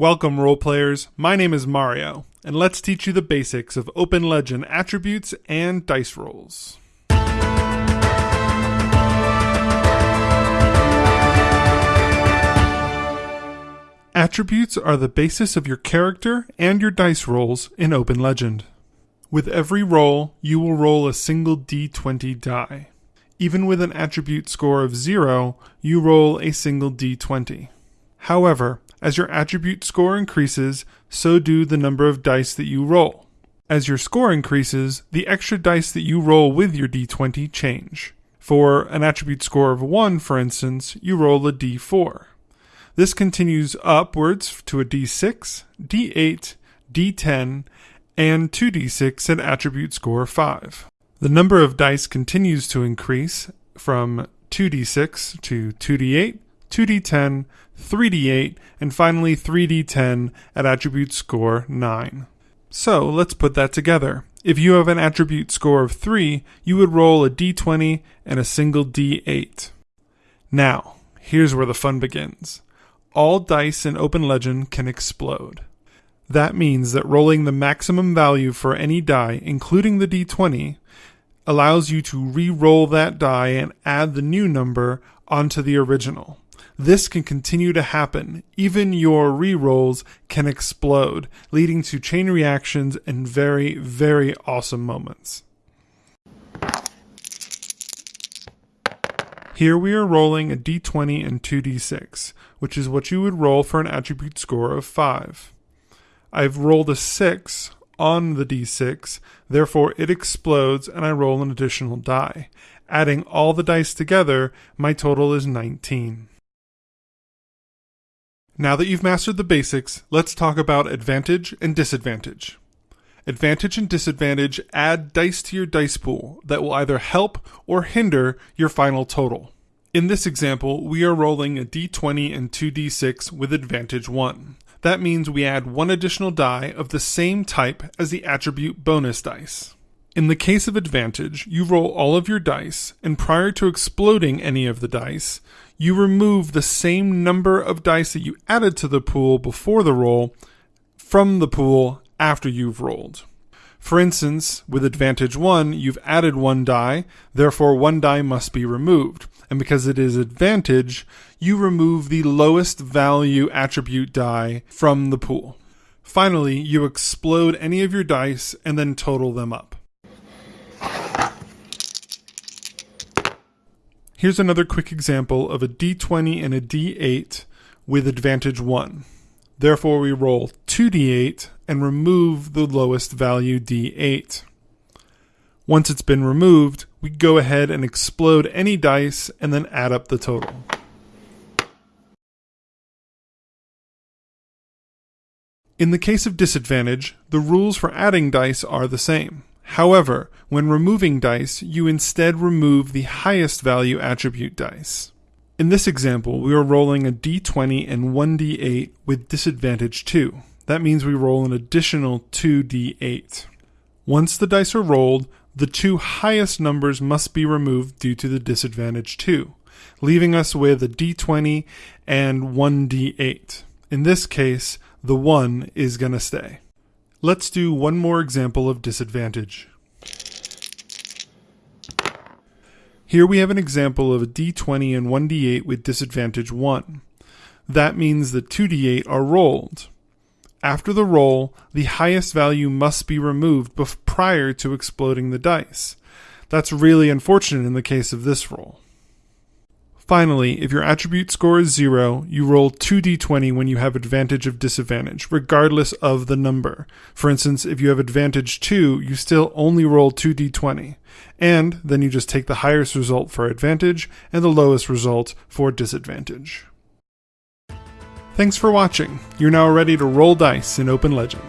Welcome, role players. My name is Mario, and let's teach you the basics of Open Legend attributes and dice rolls. Attributes are the basis of your character and your dice rolls in Open Legend. With every roll, you will roll a single d20 die. Even with an attribute score of 0, you roll a single d20. However, as your attribute score increases, so do the number of dice that you roll. As your score increases, the extra dice that you roll with your d20 change. For an attribute score of 1, for instance, you roll a d4. This continues upwards to a d6, d8, d10, and 2d6 at attribute score 5. The number of dice continues to increase from 2d6 to 2d8, 2d10, 3d8, and finally 3d10 at attribute score 9. So let's put that together. If you have an attribute score of 3, you would roll a d20 and a single d8. Now, here's where the fun begins all dice in Open Legend can explode. That means that rolling the maximum value for any die, including the d20, allows you to re roll that die and add the new number onto the original. This can continue to happen. Even your re rolls can explode, leading to chain reactions and very, very awesome moments. Here we are rolling a d20 and 2d6, which is what you would roll for an attribute score of 5. I've rolled a 6 on the d6, therefore it explodes and I roll an additional die. Adding all the dice together, my total is 19. Now that you've mastered the basics, let's talk about advantage and disadvantage. Advantage and disadvantage add dice to your dice pool that will either help or hinder your final total. In this example, we are rolling a d20 and 2d6 with advantage 1. That means we add one additional die of the same type as the attribute bonus dice. In the case of advantage, you roll all of your dice, and prior to exploding any of the dice, you remove the same number of dice that you added to the pool before the roll from the pool after you've rolled. For instance, with advantage 1, you've added one die, therefore one die must be removed. And because it is advantage, you remove the lowest value attribute die from the pool. Finally, you explode any of your dice and then total them up. Here's another quick example of a d20 and a d8 with advantage 1. Therefore, we roll 2d8 and remove the lowest value d8. Once it's been removed, we go ahead and explode any dice and then add up the total. In the case of disadvantage, the rules for adding dice are the same. However, when removing dice, you instead remove the highest value attribute dice. In this example, we are rolling a d20 and 1d8 with disadvantage 2. That means we roll an additional 2d8. Once the dice are rolled, the two highest numbers must be removed due to the disadvantage 2, leaving us with a d20 and 1d8. In this case, the 1 is going to stay. Let's do one more example of disadvantage. Here we have an example of a d20 and 1d8 with disadvantage 1. That means the 2d8 are rolled. After the roll, the highest value must be removed prior to exploding the dice. That's really unfortunate in the case of this roll. Finally, if your attribute score is 0, you roll 2d20 when you have advantage of disadvantage, regardless of the number. For instance, if you have advantage 2, you still only roll 2d20 and then you just take the highest result for advantage and the lowest result for disadvantage. Thanks for watching. You're now ready to roll dice in Open Legend.